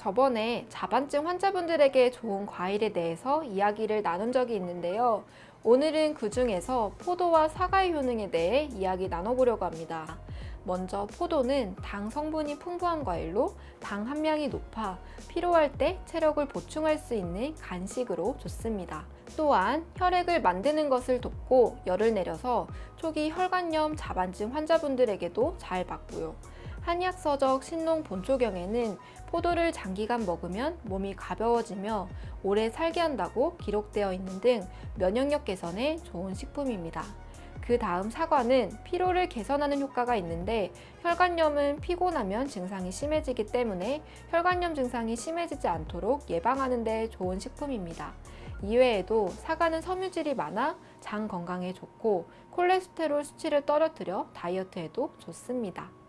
저번에 자반증 환자분들에게 좋은 과일에 대해서 이야기를 나눈 적이 있는데요. 오늘은 그 중에서 포도와 사과의 효능에 대해 이야기 나눠보려고 합니다. 먼저 포도는 당 성분이 풍부한 과일로 당 함량이 높아 필요할 때 체력을 보충할 수 있는 간식으로 좋습니다. 또한 혈액을 만드는 것을 돕고 열을 내려서 초기 혈관염 자반증 환자분들에게도 잘 맞고요. 한의학서적 신농 본초경에는 포도를 장기간 먹으면 몸이 가벼워지며 오래 살게 한다고 기록되어 있는 등 면역력 개선에 좋은 식품입니다. 그 다음 사과는 피로를 개선하는 효과가 있는데 혈관염은 피곤하면 증상이 심해지기 때문에 혈관염 증상이 심해지지 않도록 예방하는 데 좋은 식품입니다. 이외에도 사과는 섬유질이 많아 장 건강에 좋고 콜레스테롤 수치를 떨어뜨려 다이어트에도 좋습니다.